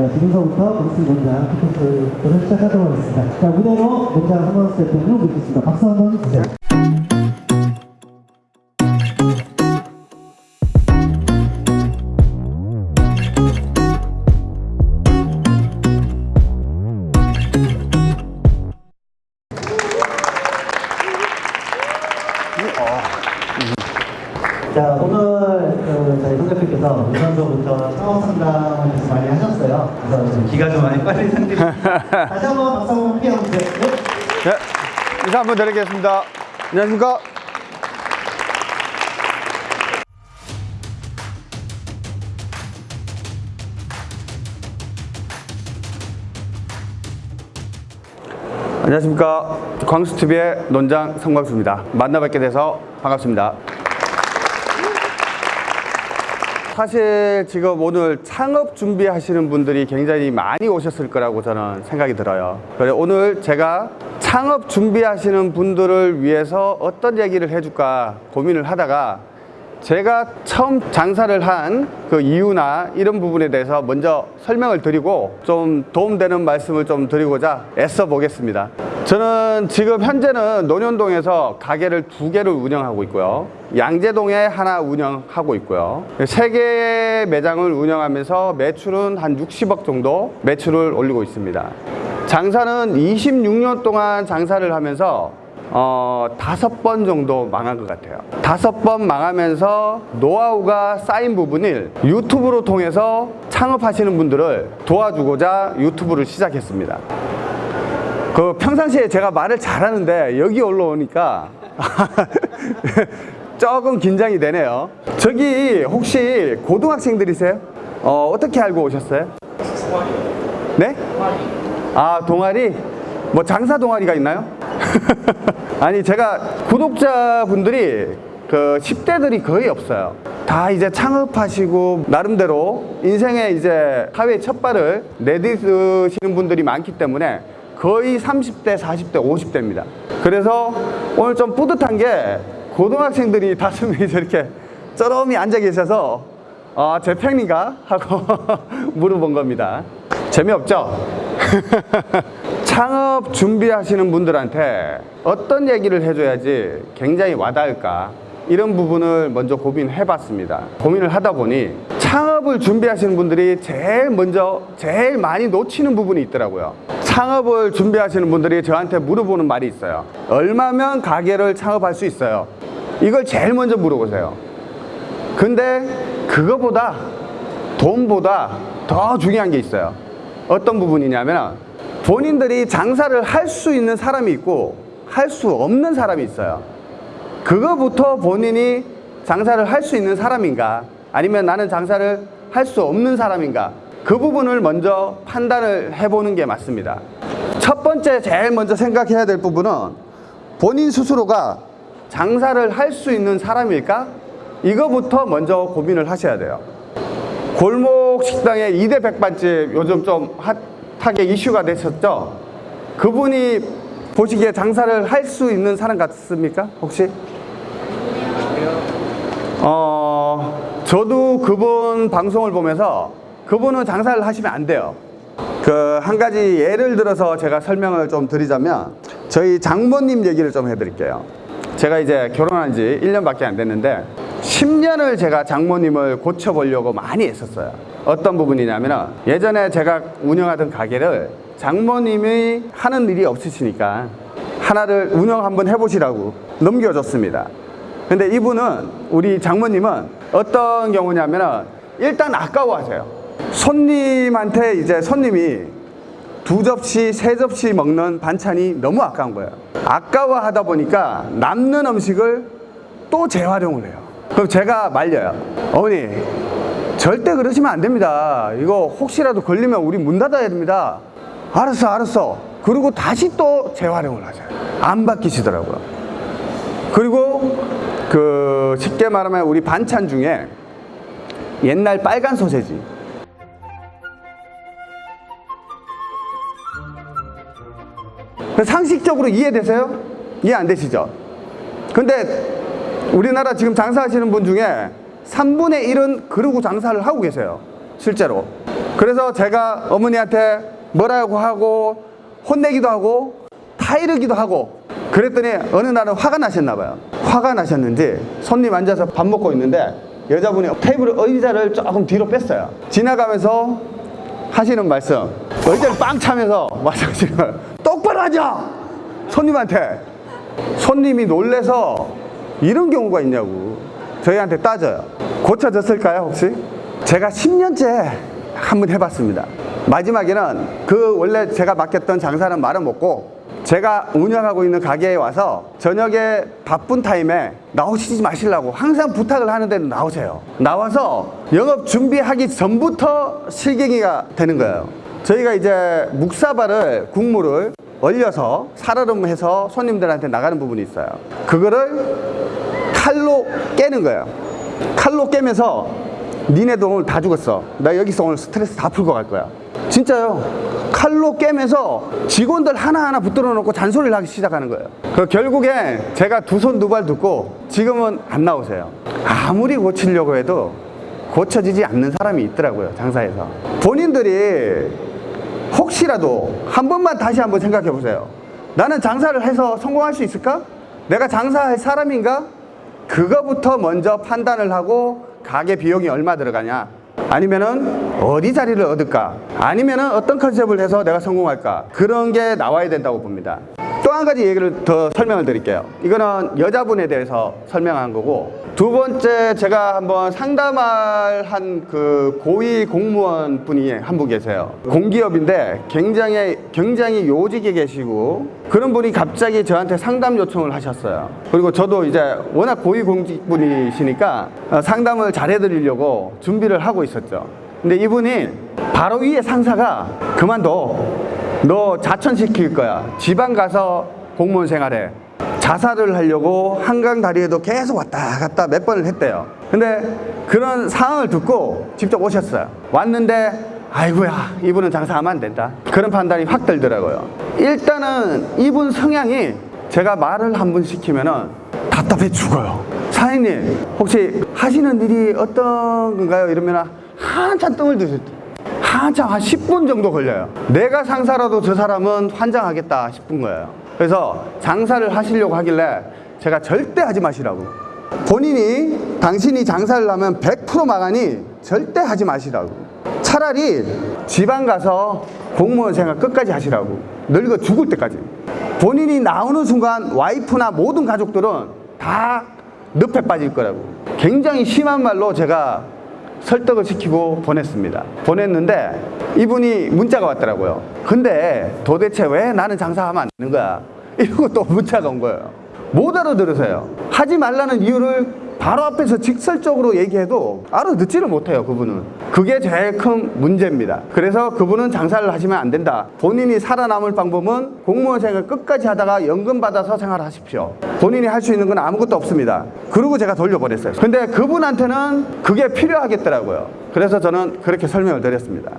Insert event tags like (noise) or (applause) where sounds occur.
자, 지금서부터 브루스 논장 피켓을 시작하도록 하겠습니다. 자, 무대로 논장 한번 대표님 모시겠습니다. 박수 한번 주세요. 상드립니다. 다시 한번 박수 한번 한번 주세요. 네. 네, 인사 한번 드리겠습니다. 안녕하십니까? 안녕하십니까? 광수TV의 논장 성광수입니다. 만나뵙게 돼서 반갑습니다. 사실 지금 오늘 창업 준비하시는 분들이 굉장히 많이 오셨을 거라고 저는 생각이 들어요. 그래 오늘 제가 창업 준비하시는 분들을 위해서 어떤 얘기를 해줄까 고민을 하다가 제가 처음 장사를 한 그 이유나 이런 부분에 대해서 먼저 설명을 드리고 좀 도움되는 말씀을 좀 드리고자 애써 보겠습니다. 저는 지금 현재는 논현동에서 가게를 두 개를 운영하고 있고요. 양재동에 하나 운영하고 있고요. 세 개의 매장을 운영하면서 매출은 한 60억 정도 매출을 올리고 있습니다. 장사는 26년 동안 장사를 하면서 어, 다섯 번 정도 망한 것 같아요. 다섯 번 망하면서 노하우가 쌓인 부분을 유튜브로 통해서 창업하시는 분들을 도와주고자 유튜브를 시작했습니다. 그 평상시에 제가 말을 잘하는데 여기 올라오니까 (laughs) 조금 긴장이 되네요. 저기 혹시 고등학생들이세요? 어, 어떻게 알고 오셨어요? 네? 아, 동아리? 뭐 장사 동아리가 있나요? (laughs) 아니 제가 구독자분들이 그 10대들이 거의 없어요. 다 이제 창업하시고 나름대로 인생의 이제 사회 첫 발을 내딛으시는 분들이 많기 때문에 거의 30대, 40대, 50대입니다. 그래서 오늘 좀 뿌듯한 게 고등학생들이 다섯 명이 저렇게 쩌럼이 앉아 계셔서 아, 제 팬인가? 하고 (laughs) 물어본 겁니다. 재미없죠? (laughs) 창업 준비하시는 분들한테 어떤 얘기를 해줘야지 굉장히 와닿을까? 이런 부분을 먼저 고민해 봤습니다. 고민을 하다 보니 창업을 준비하시는 분들이 제일 먼저 제일 많이 놓치는 부분이 있더라고요. 창업을 준비하시는 분들이 저한테 물어보는 말이 있어요. 얼마면 가게를 창업할 수 있어요? 이걸 제일 먼저 물어보세요. 근데 그거보다 돈보다 더 중요한 게 있어요. 어떤 부분이냐면 본인들이 장사를 할 수 있는 사람이 있고 할 수 없는 사람이 있어요. 그거부터 본인이 장사를 할 수 있는 사람인가? 아니면 나는 장사를 할 수 없는 사람인가? 그 부분을 먼저 판단을 해보는 게 맞습니다. 첫 번째 제일 먼저 생각해야 될 부분은 본인 스스로가 장사를 할 수 있는 사람일까? 이거부터 먼저 고민을 하셔야 돼요. 골목 식당의 2대 백반집 요즘 좀 핫 하게 이슈가 됐었죠? 그분이 보시기에 장사를 할 수 있는 사람 같습니까? 혹시? 어, 저도 그분 방송을 보면서 그분은 장사를 하시면 안 돼요. 그 한 가지 예를 들어서 제가 설명을 좀 드리자면 저희 장모님 얘기를 좀 해드릴게요. 제가 이제 결혼한 지 1년밖에 안 됐는데 10년을 제가 장모님을 고쳐보려고 많이 했었어요 어떤 부분이냐면 예전에 제가 운영하던 가게를 장모님이 하는 일이 없으시니까 하나를 운영 한번 해보시라고 넘겨줬습니다. 근데 이분은 우리 장모님은 어떤 경우냐면 일단 아까워하세요. 손님한테 이제 손님이 두 접시, 세 접시 먹는 반찬이 너무 아까운 거예요. 아까워하다 보니까 남는 음식을 또 재활용을 해요. 그럼 제가 말려요. 어머니 절대 그러시면 안 됩니다. 이거 혹시라도 걸리면 우리 문 닫아야 됩니다. 알았어 알았어. 그리고 다시 또 재활용을 하세요. 안 바뀌시더라고요. 그리고 그 쉽게 말하면 우리 반찬 중에 옛날 빨간 소세지. 상식적으로 이해되세요? 이해 안 되시죠? 근데 우리나라 지금 장사하시는 분 중에 3분의 1은 그러고 장사를 하고 계세요 실제로 그래서 제가 어머니한테 뭐라고 하고 혼내기도 하고 타이르기도 하고 그랬더니 어느 날은 화가 나셨나 봐요. 화가 나셨는지 손님 앉아서 밥 먹고 있는데 여자분이 테이블 의자를 조금 뒤로 뺐어요. 지나가면서 하시는 말씀 의자를 빵 차면서 거예요. 똑바로 하자! 손님한테 손님이 놀래서 이런 경우가 있냐고 저희한테 따져요. 고쳐졌을까요, 혹시? 제가 10년째 한번 해봤습니다. 마지막에는 그 원래 제가 맡겼던 장사는 말아먹고 제가 운영하고 있는 가게에 와서 저녁에 바쁜 타임에 나오시지 마시려고 항상 부탁을 하는데 나오세요. 나와서 영업 준비하기 전부터 실갱이가 되는 거예요. 저희가 이제 묵사발을 국물을 얼려서 살얼음해서 손님들한테 나가는 부분이 있어요. 그거를 칼로 깨는 거예요. 칼로 깨면서 니네도 오늘 다 죽었어. 나 여기서 오늘 스트레스 다 풀고 갈 거야. 진짜요. 칼로 깨면서 직원들 하나하나 붙들어 놓고 잔소리를 하기 시작하는 거예요. 그 결국에 제가 두 손 두 발 듣고 지금은 안 나오세요. 아무리 고치려고 해도 고쳐지지 않는 사람이 있더라고요. 장사에서. 본인들이 혹시라도 한 번만 다시 한번 생각해 보세요. 나는 장사를 해서 성공할 수 있을까? 내가 장사할 사람인가? 그거부터 먼저 판단을 하고 가게 비용이 얼마 들어가냐? 아니면은 어디 자리를 얻을까? 아니면은 어떤 컨셉을 해서 내가 성공할까? 그런 게 나와야 된다고 봅니다. 또 한 가지 얘기를 더 설명을 드릴게요. 이거는 여자분에 대해서 설명한 거고 두 번째 제가 한번 상담할 한 그 고위 공무원 분이 한 분 계세요. 공기업인데 굉장히 굉장히 요직에 계시고 그런 분이 갑자기 저한테 상담 요청을 하셨어요. 그리고 저도 이제 워낙 고위 공직분이시니까 어, 상담을 잘 해드리려고 준비를 하고 있었죠. 근데 이분이 바로 위에 상사가 그만둬. 너 자천시킬 거야. 지방 가서 공무원 생활해. 자살을 하려고 한강 다리에도 계속 왔다 갔다 몇 번을 했대요. 근데 그런 상황을 듣고 직접 오셨어요. 왔는데 아이고야 이분은 장사하면 안 된다. 그런 판단이 확 들더라고요. 일단은 이분 성향이 제가 말을 한 번 시키면 은 답답해 죽어요. 사장님 혹시 하시는 일이 어떤 건가요? 이러면 한참 뜸을 드실 때 한참 한 10분 정도 걸려요. 내가 상사라도 저 사람은 환장하겠다 싶은 거예요. 그래서 장사를 하시려고 하길래 제가 절대 하지 마시라고. 본인이 당신이 장사를 하면 100% 망하니 절대 하지 마시라고. 차라리 지방 가서 공무원 생활 끝까지 하시라고. 늙어 죽을 때까지. 본인이 나오는 순간 와이프나 모든 가족들은 다 늪에 빠질 거라고. 굉장히 심한 말로 제가 설득을 시키고 보냈습니다. 보냈는데 이분이 문자가 왔더라고요. 근데 도대체 왜 나는 장사하면 안 되는 거야? (laughs) 이러고 또 문자가 온 거예요. 못 알아들으세요. 하지 말라는 이유를 바로 앞에서 직설적으로 얘기해도 알아듣지를 못해요, 그분은. 그게 제일 큰 문제입니다. 그래서 그분은 장사를 하시면 안 된다. 본인이 살아남을 방법은 공무원 생활 끝까지 하다가 연금 받아서 생활하십시오. 본인이 할 수 있는 건 아무것도 없습니다. 그리고 제가 돌려보냈어요. 근데 그분한테는 그게 필요하겠더라고요. 그래서 저는 그렇게 설명을 드렸습니다.